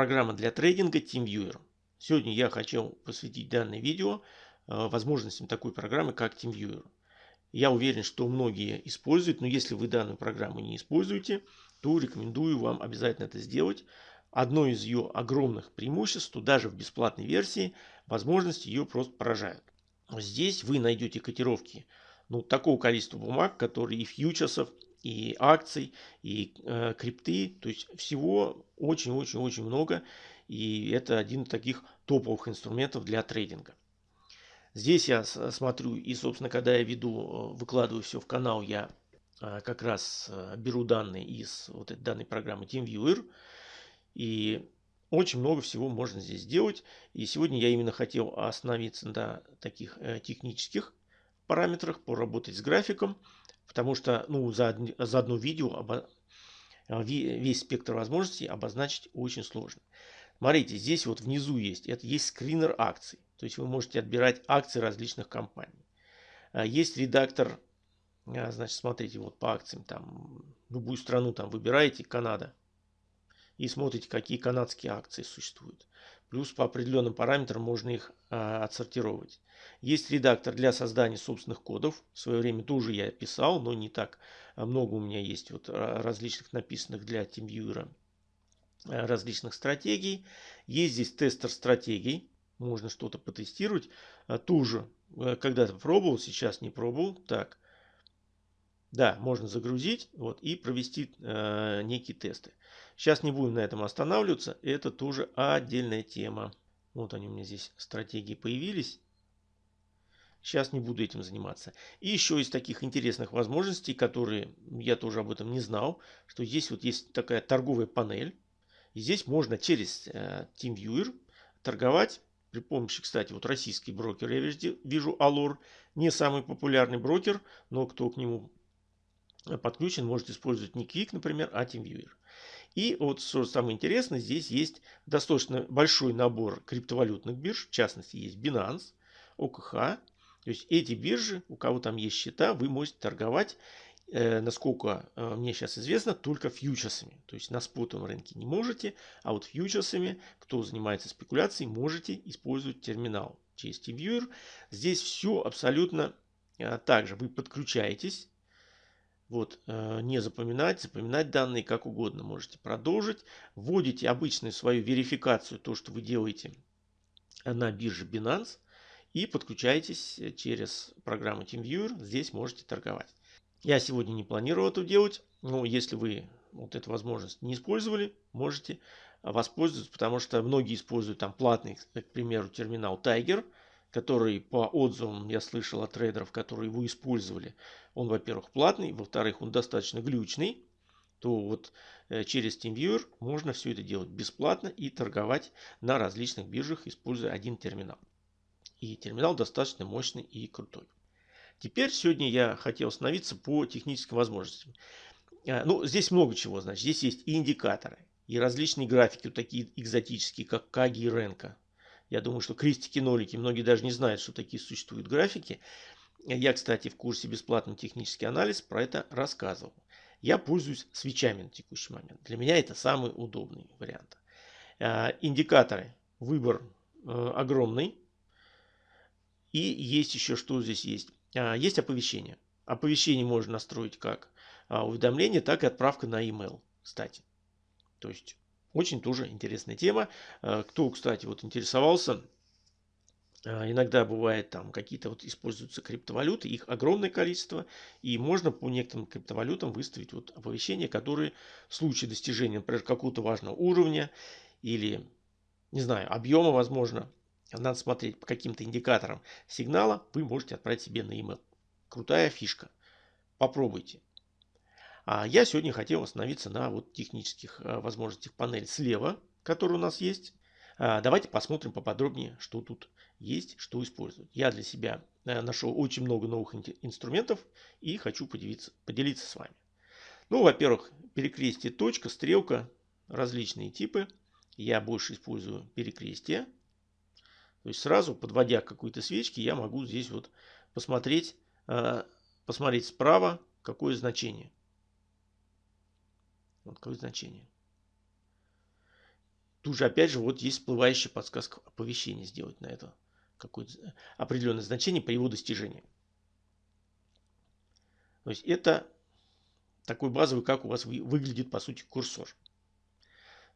программа для трейдинга TeamViewer. Сегодня я хочу посвятить данное видео э, возможностям такой программы, как TeamViewer. Я уверен, что многие используют, но если вы данную программу не используете, то рекомендую вам обязательно это сделать. Одно из ее огромных преимуществ, что даже в бесплатной версии возможности ее просто поражают. Здесь вы найдете котировки ну, такого количества бумаг, которые и фьючерсов, и акций, и э, крипты. То есть всего очень-очень-очень много. И это один из таких топовых инструментов для трейдинга. Здесь я смотрю и, собственно, когда я веду, э, выкладываю все в канал, я э, как раз э, беру данные из вот этой данной программы TeamViewer. И очень много всего можно здесь сделать. И сегодня я именно хотел остановиться на таких технических параметрах, поработать с графиком. Потому что ну, за, за одно видео обо, весь спектр возможностей обозначить очень сложно. Смотрите, здесь вот внизу есть, это есть скринер акций. То есть вы можете отбирать акции различных компаний. А, есть редактор, а, значит, смотрите, вот по акциям, там, любую страну там выбираете, Канада, и смотрите, какие канадские акции существуют. Плюс по определенным параметрам можно их а, отсортировать. Есть редактор для создания собственных кодов. В свое время тоже я писал, но не так много у меня есть вот различных написанных для TeamViewer различных стратегий. Есть здесь тестер стратегий можно что-то потестировать. А, тоже э, когда-то пробовал, сейчас не пробовал. Так, да, можно загрузить вот, и провести э, некие тесты. Сейчас не будем на этом останавливаться. Это тоже отдельная тема. Вот они у меня здесь стратегии появились. Сейчас не буду этим заниматься. И еще из таких интересных возможностей, которые я тоже об этом не знал, что здесь вот есть такая торговая панель. И здесь можно через э, TeamViewer торговать при помощи, кстати, вот российский брокер, я вижу Алор, не самый популярный брокер, но кто к нему подключен, может использовать не Quick, например, а TeamViewer. И вот что самое интересное, здесь есть достаточно большой набор криптовалютных бирж, в частности есть Binance, ОКХ. То есть эти биржи, у кого там есть счета, вы можете торговать э, насколько э, мне сейчас известно, только фьючерсами. То есть на спотовом рынке не можете, а вот фьючерсами, кто занимается спекуляцией, можете использовать терминал через TeamViewer. Здесь все абсолютно э, так же. Вы подключаетесь. Вот, э, не запоминать, запоминать данные как угодно можете продолжить. Вводите обычную свою верификацию, то, что вы делаете на бирже Binance. И подключаетесь через программу TeamViewer. Здесь можете торговать. Я сегодня не планировал это делать, но если вы вот эту возможность не использовали, можете воспользоваться, потому что многие используют там платный, к примеру, терминал Tiger, который по отзывам я слышал от трейдеров, которые его использовали, он, во-первых, платный, во-вторых, он достаточно глючный, то вот э, через TeamViewer можно все это делать бесплатно и торговать на различных биржах, используя один терминал. И терминал достаточно мощный и крутой. Теперь сегодня я хотел остановиться по техническим возможностям. А, ну, здесь много чего, значит. Здесь есть и индикаторы, и различные графики, вот такие экзотические, как Каги и Ренка. Я думаю, что крестики-нолики, многие даже не знают, что такие существуют графики. Я, кстати, в курсе бесплатный технический анализ про это рассказывал. Я пользуюсь свечами на текущий момент. Для меня это самый удобный вариант. А, индикаторы. Выбор э, огромный. И есть еще, что здесь есть. А, есть оповещение. Оповещение можно настроить как а, уведомление, так и отправка на e-mail, кстати. То есть очень тоже интересная тема. А, кто, кстати, вот интересовался, иногда бывает там какие-то вот используются криптовалюты, их огромное количество, и можно по некоторым криптовалютам выставить вот оповещения, которые в случае достижения, например, какого-то важного уровня или, не знаю, объема, возможно, надо смотреть по каким-то индикаторам сигнала, вы можете отправить себе на e-mail. Крутая фишка. Попробуйте. А я сегодня хотел остановиться на вот технических э, возможностях панели слева, которая у нас есть. А, давайте посмотрим поподробнее, что тут есть, что использовать. Я для себя э, нашел очень много новых инструментов и хочу поделиться, поделиться с вами. Ну, во-первых, перекрестие точка, стрелка, различные типы. Я больше использую перекрестие. То есть сразу, подводя к какой-то свечке, я могу здесь вот посмотреть, э, посмотреть справа, какое значение. Вот какое значение. Тут же опять же вот есть всплывающая подсказка оповещения сделать на это какое-то определенное значение по его достижению. То есть это такой базовый, как у вас выглядит по сути курсор.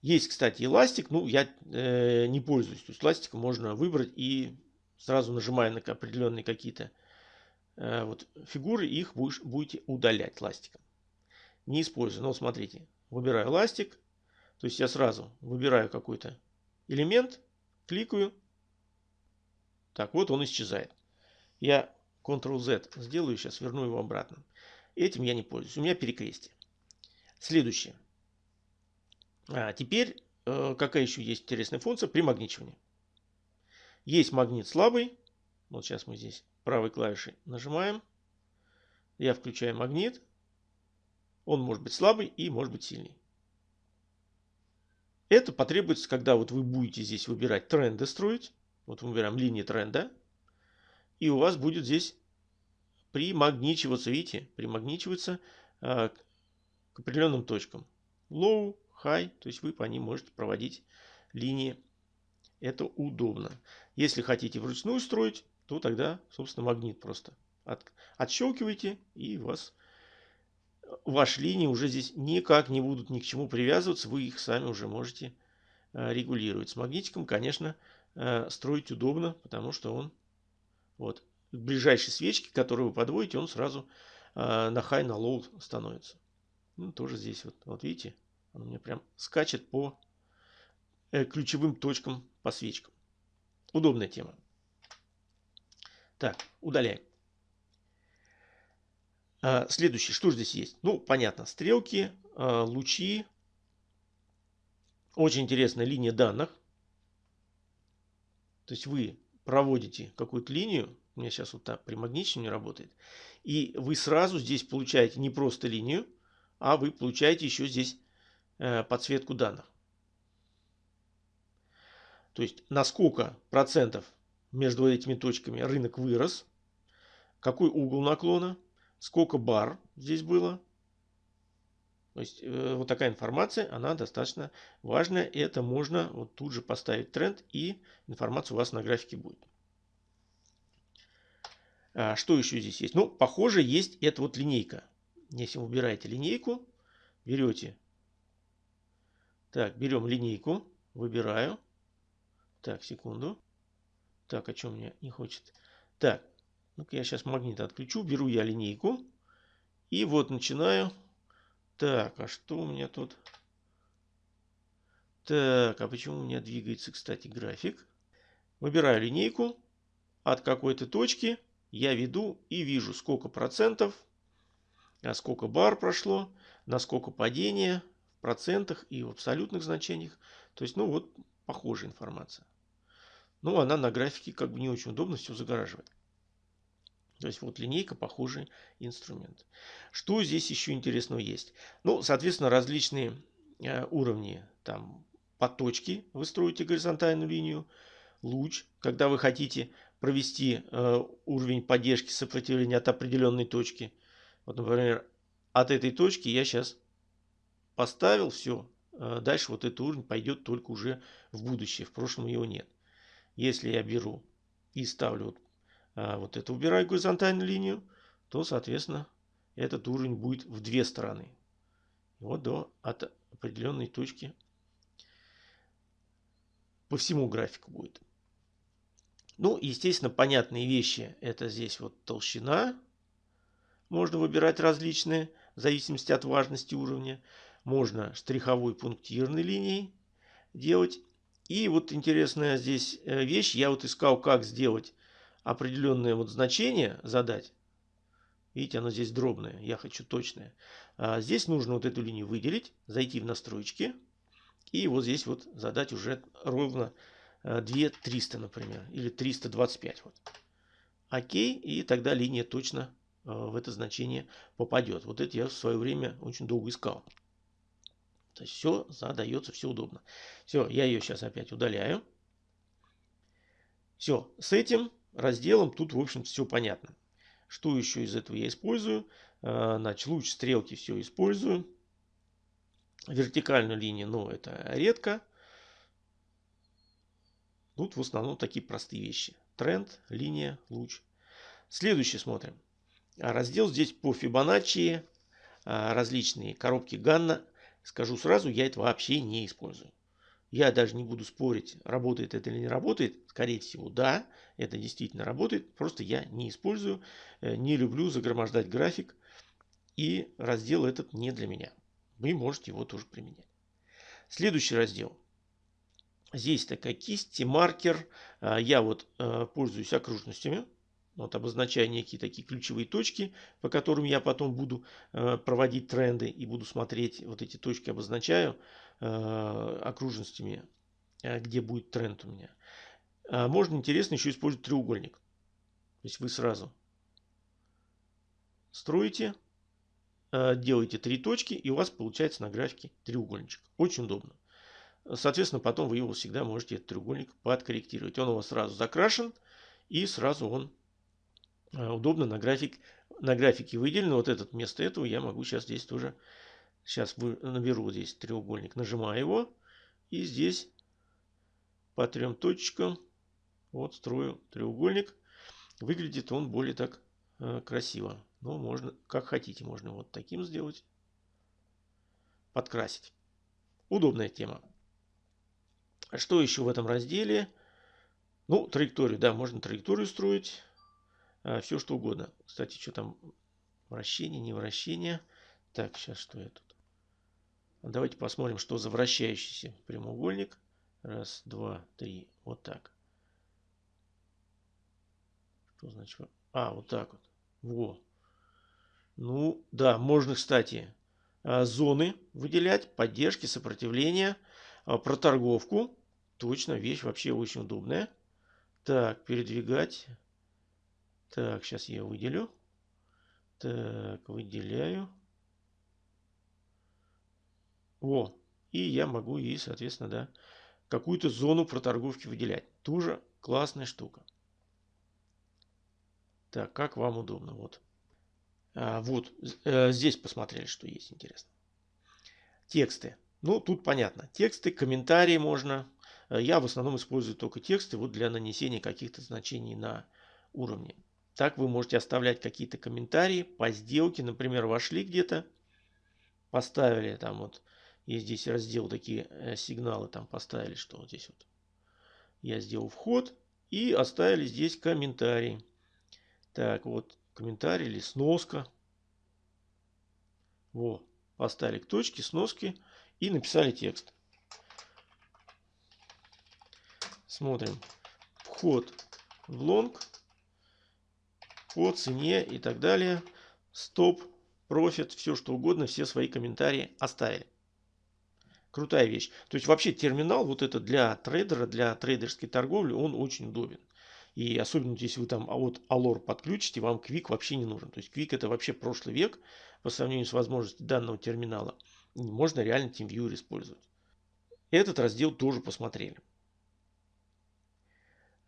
Есть, кстати, эластик, ну я э, не пользуюсь. То есть эластик можно выбрать и сразу нажимая на определенные какие-то э, вот фигуры, их будешь, будете удалять ластиком. Не использую. Но смотрите, выбираю ластик, то есть я сразу выбираю какой-то элемент, кликаю. Так, вот он исчезает. Я Ctrl-Z сделаю, сейчас верну его обратно. Этим я не пользуюсь. У меня перекрестие. Следующее. А теперь, э, какая еще есть интересная функция? Примагничивание. Есть магнит слабый. Вот сейчас мы здесь правой клавишей нажимаем. Я включаю магнит. Он может быть слабый и может быть сильный. Это потребуется, когда вот вы будете здесь выбирать тренды строить. Вот мы выбираем линии тренда. И у вас будет здесь примагничиваться, видите, примагничиваться э, к определенным точкам. Low, high, то есть вы по ним можете проводить линии. Это удобно. Если хотите вручную строить, то тогда, собственно, магнит просто от, отщелкиваете и у вас ваши линии уже здесь никак не будут ни к чему привязываться, вы их сами уже можете э, регулировать. С магнитиком, конечно, э, строить удобно, потому что он вот к ближайшей свечке, которую вы подводите, он сразу э, на high, на low становится. Ну, тоже здесь вот, вот видите, он меня прям скачет по ключевым точкам по свечкам. Удобная тема. Так, удаляем. А, следующий, что здесь есть? Ну, понятно, стрелки, а, лучи. Очень интересная линия данных. То есть вы проводите какую-то линию, у меня сейчас вот так примагничивание работает, и вы сразу здесь получаете не просто линию, а вы получаете еще здесь э, подсветку данных. То есть на сколько процентов между этими точками рынок вырос, какой угол наклона, сколько бар здесь было. То есть э, вот такая информация, она достаточно важная. И это можно вот тут же поставить тренд и информация у вас на графике будет. А что еще здесь есть? Ну, похоже, есть эта вот линейка. Если вы убираете линейку, берете. Так, берем линейку, выбираю. Так, секунду. Так, о чем мне не хочет. Так, ну-ка я сейчас магнит отключу. Беру я линейку. И вот начинаю. Так, а что у меня тут? Так, а почему у меня двигается, кстати, график? Выбираю линейку. От какой-то точки я веду и вижу, сколько процентов, а сколько бар прошло, на сколько падения в процентах и в абсолютных значениях. То есть, ну вот, похожая информация. Но она на графике как бы не очень удобно все загораживает. То есть вот линейка похожий инструмент. Что здесь еще интересного есть? Ну, соответственно, различные э, уровни. Там по точке вы строите горизонтальную линию. Луч, когда вы хотите провести э, уровень поддержки сопротивления от определенной точки. Вот, например, от этой точки я сейчас поставил все. Э, дальше вот этот уровень пойдет только уже в будущее. В прошлом его нет. Если я беру и ставлю вот, а, вот это, убираю горизонтальную линию, то, соответственно, этот уровень будет в две стороны. Вот до от определенной точки по всему графику будет. Ну, естественно, понятные вещи. Это здесь вот толщина. Можно выбирать различные, в зависимости от важности уровня. Можно штриховой пунктирной линией делать. И вот интересная здесь э, вещь. Я вот искал, как сделать определенное вот значение, задать. Видите, оно здесь дробное. Я хочу точное. А здесь нужно вот эту линию выделить, зайти в настройки. И вот здесь вот задать уже ровно 2300, э, например. Или 325. Вот. Окей. И тогда линия точно э, в это значение попадет. Вот это я в свое время очень долго искал. То есть все задается, все удобно. Все, я ее сейчас опять удаляю. Все, с этим разделом тут, в общем все понятно. Что еще из этого я использую? Э, значит, луч, стрелки все использую. Вертикальную линию, ну, это редко. Тут в основном такие простые вещи. Тренд, линия, луч. Следующий смотрим. А раздел здесь по Фибоначчи, различные коробки Ганна. Скажу сразу, я это вообще не использую. Я даже не буду спорить, работает это или не работает. Скорее всего, да, это действительно работает. Просто я не использую, э, не люблю загромождать график. И раздел этот не для меня. Вы можете его тоже применять. Следующий раздел. Здесь такая кисть, маркер. А, я вот э, пользуюсь окружностями. Вот обозначаю некие такие ключевые точки, по которым я потом буду э, проводить тренды и буду смотреть. Вот эти точки обозначаю окружностями, э, где будет тренд у меня. А можно интересно еще использовать треугольник. То есть вы сразу строите, э, делаете три точки и у вас получается на графике треугольничек. Очень удобно. Соответственно, потом вы его всегда можете, этот треугольник, подкорректировать. Он у вас сразу закрашен и сразу он Э, удобно на, график, на графике выделено. Вот этот вместо этого я могу сейчас здесь тоже, сейчас наберу здесь треугольник, нажимаю его. И здесь по трем точкам вот строю треугольник. Выглядит он более так э, красиво. Но можно, как хотите, можно вот таким сделать. Подкрасить. Удобная тема. Что еще в этом разделе? Ну, траекторию, да, можно траекторию строить. А, все что угодно. Кстати, что там? Вращение, не вращение. Так, сейчас что я тут? Давайте посмотрим, что за вращающийся прямоугольник. Раз, два, три. Вот так. Что значит? А, вот так вот. Во. Ну, да, можно, кстати, а, зоны выделять, поддержки, сопротивления, а, проторговку. Точно, вещь вообще очень удобная. Так, передвигать. Так, сейчас я выделю. Так, выделяю. Во. И я могу и, соответственно, да, какую-то зону проторговки выделять. Тоже классная штука. Так, как вам удобно. Вот. А, вот, э, здесь посмотрели, что есть интересно. Тексты. Ну, тут понятно. Тексты, комментарии можно. Э, я в основном использую только тексты вот для нанесения каких-то значений на уровне. Так вы можете оставлять какие-то комментарии по сделке. Например, вошли где-то, поставили там вот, есть здесь раздел такие э, сигналы, там поставили, что вот здесь вот я сделал вход и оставили здесь комментарий. Так, вот комментарий или сноска. Во, поставили к точке, сноски и написали текст. Смотрим. Вход в лонг по цене и так далее. Стоп, профит, все что угодно, все свои комментарии оставили. Крутая вещь. То есть вообще терминал вот это для трейдера, для трейдерской торговли, он очень удобен. И особенно если вы там а вот Alor подключите, вам Quick вообще не нужен. То есть Quick это вообще прошлый век по сравнению с возможностью данного терминала. Можно реально TeamViewer использовать. Этот раздел тоже посмотрели.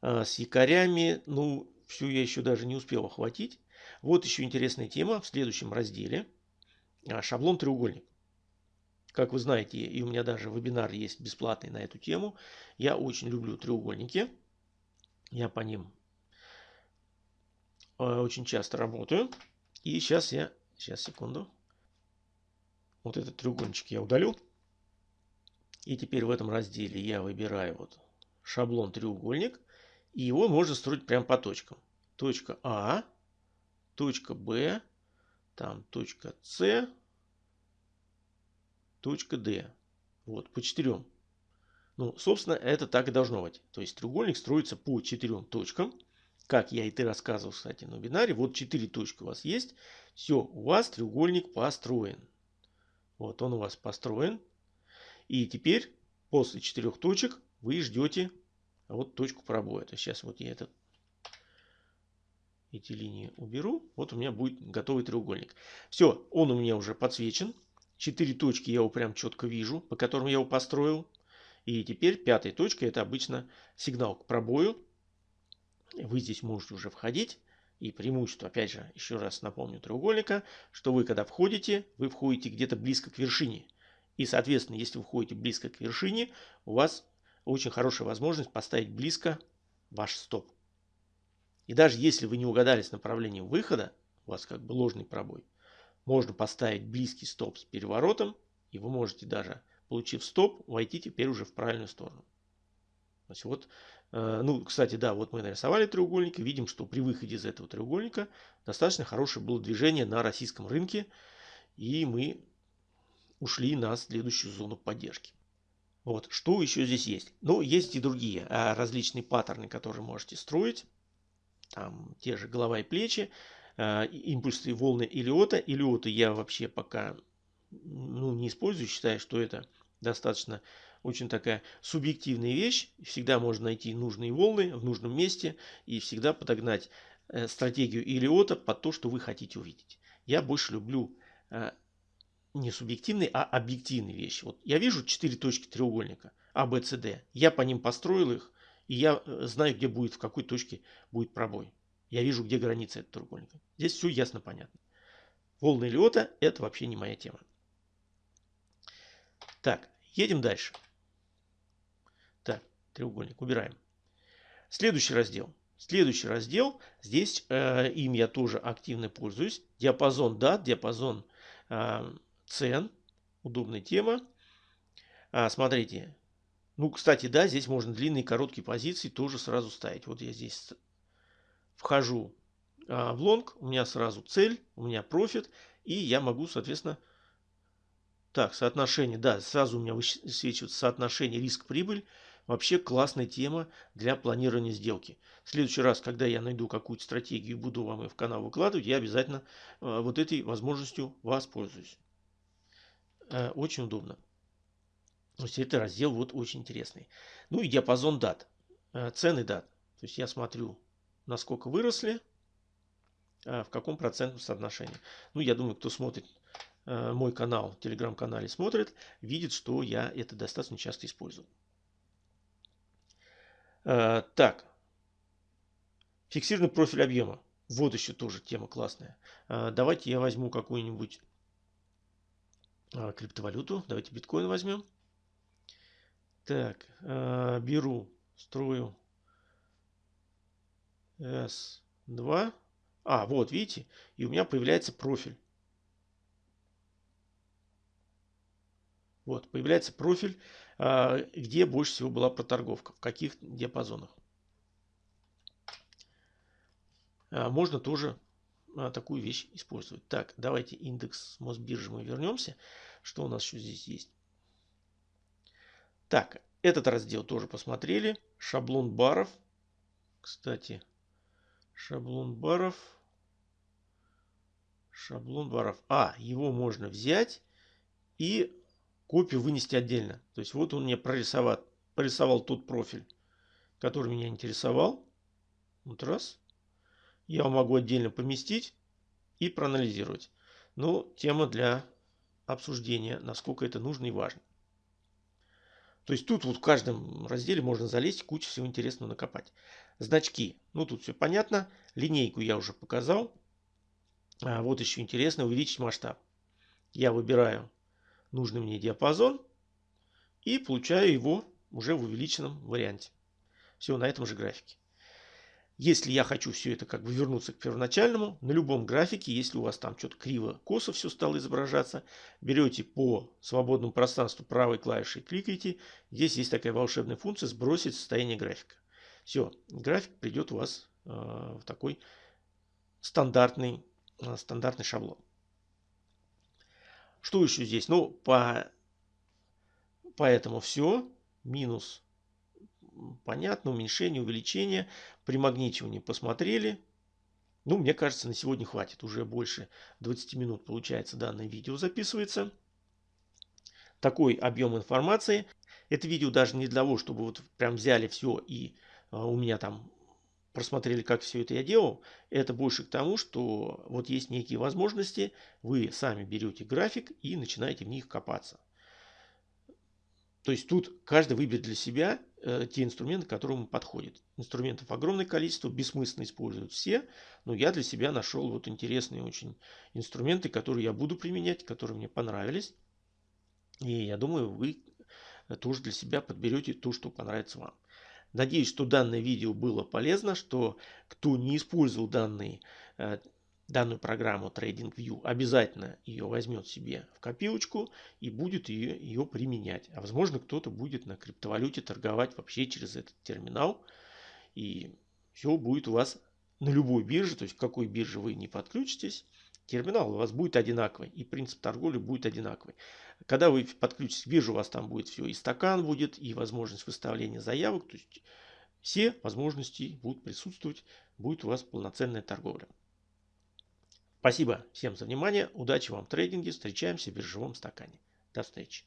А, с якорями, ну, всю я еще даже не успел охватить. Вот еще интересная тема в следующем разделе. А, шаблон треугольник. Как вы знаете, и у меня даже вебинар есть бесплатный на эту тему. Я очень люблю треугольники. Я по ним э, очень часто работаю. И сейчас я, сейчас секунду. Вот этот треугольничек я удалю. И теперь в этом разделе я выбираю вот шаблон треугольник. И его можно строить прямо по точкам. Точка А, точка Б, там точка С, точка Д. Вот, по четырем. Ну, собственно, это так и должно быть. То есть треугольник строится по четырем точкам. Как я и ты рассказывал, кстати, на вебинаре. Вот четыре точки у вас есть. Все, у вас треугольник построен. Вот он у вас построен. И теперь после четырех точек вы ждете вот точку пробоя. То есть сейчас вот я этот, эти линии уберу. Вот у меня будет готовый треугольник. Все, он у меня уже подсвечен. Четыре точки я его прям четко вижу, по которым я его построил. И теперь пятая точка это обычно сигнал к пробою. Вы здесь можете уже входить. И преимущество, опять же, еще раз напомню треугольника, что вы когда входите, вы входите где-то близко к вершине. И, соответственно, если вы входите близко к вершине, у вас очень хорошая возможность поставить близко ваш стоп. И даже если вы не угадали с направлением выхода, у вас как бы ложный пробой, можно поставить близкий стоп с переворотом, и вы можете даже, получив стоп, войти теперь уже в правильную сторону. То есть вот, э, ну, кстати, да, вот мы нарисовали треугольник и видим, что при выходе из этого треугольника достаточно хорошее было движение на российском рынке, и мы ушли на следующую зону поддержки. Вот, что еще здесь есть? Ну, есть и другие а, различные паттерны, которые можете строить. Там те же голова и плечи, импульсы и волны Илиота. Илиоты я вообще пока ну, не использую, считаю, что это достаточно очень такая субъективная вещь. Всегда можно найти нужные волны в нужном месте и всегда подогнать э, стратегию Илиота под то, что вы хотите увидеть. Я больше люблю э, не субъективные, а объективные вещи. Вот я вижу четыре точки треугольника А, Б, С, Д. Я по ним построил их, и я э, знаю, где будет, в какой точке будет пробой. Я вижу, где граница этого треугольника. Здесь все ясно, понятно. Волны Лиота – это вообще не моя тема. Так, едем дальше. Так, треугольник убираем. Следующий раздел. Следующий раздел. Здесь э, им я тоже активно пользуюсь. Диапазон дат, диапазон э, цен. Удобная тема. А, смотрите. Ну, кстати, да, здесь можно длинные и короткие позиции тоже сразу ставить. Вот я здесь вхожу а, в лонг, у меня сразу цель, у меня профит, и я могу, соответственно, так, соотношение, да, сразу у меня высвечивается соотношение риск-прибыль. Вообще классная тема для планирования сделки. В следующий раз, когда я найду какую-то стратегию и буду вам ее в канал выкладывать, я обязательно э, вот этой возможностью воспользуюсь. Э, очень удобно. То есть это раздел вот очень интересный. Ну и диапазон дат. Э, цены дат. То есть я смотрю, насколько выросли, э, в каком процентном соотношении. Ну, я думаю, кто смотрит мой канал, телеграм-канале смотрит, видит, что я это достаточно часто использую. Так. Фиксированный профиль объема. Вот еще тоже тема классная. Давайте я возьму какую-нибудь а, криптовалюту. Давайте биткоин возьмем. Так, беру, строю S2. А, вот, видите, и у меня появляется профиль. Вот, появляется профиль, э, где больше всего была проторговка, в каких диапазонах. Э, можно тоже а, такую вещь использовать. Так, давайте индекс Мосбиржи мы вернемся. Что у нас еще здесь есть? Так, этот раздел тоже посмотрели. Шаблон баров. Кстати, шаблон баров. Шаблон баров. А, его можно взять и копию вынести отдельно. То есть вот он мне прорисовал, прорисовал тот профиль, который меня интересовал. Вот раз я могу отдельно поместить и проанализировать. Но тема для обсуждения, насколько это нужно и важно. То есть тут вот в каждом разделе можно залезть, кучу всего интересного накопать. Значки. Ну тут все понятно. Линейку я уже показал. А вот еще интересно увеличить масштаб. Я выбираю нужный мне диапазон и получаю его уже в увеличенном варианте. Все на этом же графике. Если я хочу все это как бы вернуться к первоначальному, на любом графике, если у вас там что-то криво, косо все стало изображаться, берете по свободному пространству правой клавишей, кликаете. Здесь есть такая волшебная функция сбросить состояние графика. Все, график придет у вас э, в такой стандартный, э, стандартный шаблон. Что еще здесь? Ну, по, поэтому все. Минус понятно, уменьшение, увеличение, примагничивание посмотрели. Ну, мне кажется, на сегодня хватит. Уже больше 20 минут, получается, данное видео записывается. Такой объем информации. Это видео даже не для того, чтобы вот прям взяли все и у меня там просмотрели, как все это я делал. Это больше к тому, что вот есть некие возможности. Вы сами берете график и начинаете в них копаться. То есть тут каждый выберет для себя э, те инструменты, которые ему подходят. Инструментов огромное количество, бессмысленно используют все, но я для себя нашел вот интересные очень инструменты, которые я буду применять, которые мне понравились. И я думаю, вы тоже для себя подберете то, что понравится вам. Надеюсь, что данное видео было полезно, что кто не использовал данный, э, данную программу TradingView, обязательно ее возьмет себе в копилочку и будет ее, ее применять. А возможно, кто-то будет на криптовалюте торговать вообще через этот терминал. И все будет у вас на любой бирже, то есть какой бирже вы не подключитесь, терминал у вас будет одинаковый и принцип торговли будет одинаковый. Когда вы подключитесь к бирже, у вас там будет все, и стакан будет, и возможность выставления заявок, то есть все возможности будут присутствовать, будет у вас полноценная торговля. Спасибо всем за внимание, удачи вам в трейдинге, встречаемся в биржевом стакане. До встречи.